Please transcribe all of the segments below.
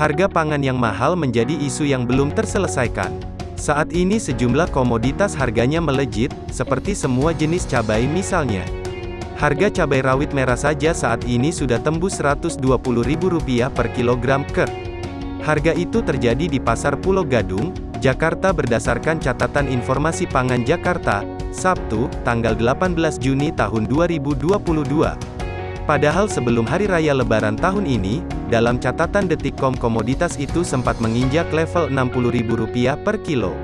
Harga pangan yang mahal menjadi isu yang belum terselesaikan. Saat ini sejumlah komoditas harganya melejit, seperti semua jenis cabai misalnya. Harga cabai rawit merah saja saat ini sudah tembus Rp120.000 per kilogram ke. Harga itu terjadi di Pasar Pulau Gadung, Jakarta berdasarkan catatan informasi pangan Jakarta, Sabtu, tanggal 18 Juni tahun 2022. Padahal sebelum Hari Raya Lebaran tahun ini, dalam catatan Detikcom komoditas itu sempat menginjak level Rp60.000 per kilo.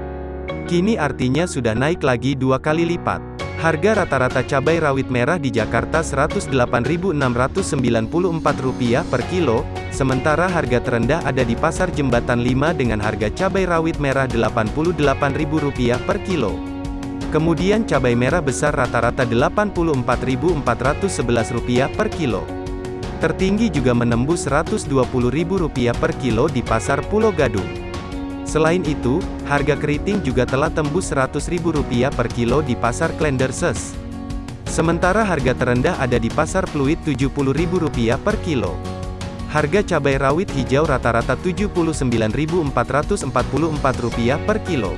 Kini artinya sudah naik lagi dua kali lipat. Harga rata-rata cabai rawit merah di Jakarta Rp108.694 per kilo, sementara harga terendah ada di Pasar Jembatan 5 dengan harga cabai rawit merah Rp88.000 per kilo. Kemudian cabai merah besar rata-rata Rp84.411 per kilo. Tertinggi juga menembus Rp120.000 per kilo di Pasar Pulau Gadung. Selain itu, harga keriting juga telah tembus Rp100.000 per kilo di Pasar Klenderses. Sementara harga terendah ada di Pasar Pluit Rp70.000 per kilo. Harga cabai rawit hijau rata-rata Rp79.444 per kilo.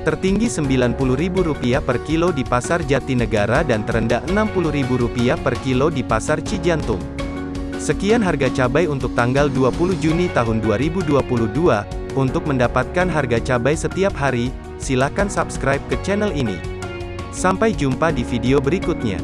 Tertinggi Rp90.000 per kilo di Pasar Jatinegara dan terendah Rp60.000 per kilo di Pasar Cijantung. Sekian harga cabai untuk tanggal 20 Juni tahun 2022. Untuk mendapatkan harga cabai setiap hari, silakan subscribe ke channel ini. Sampai jumpa di video berikutnya.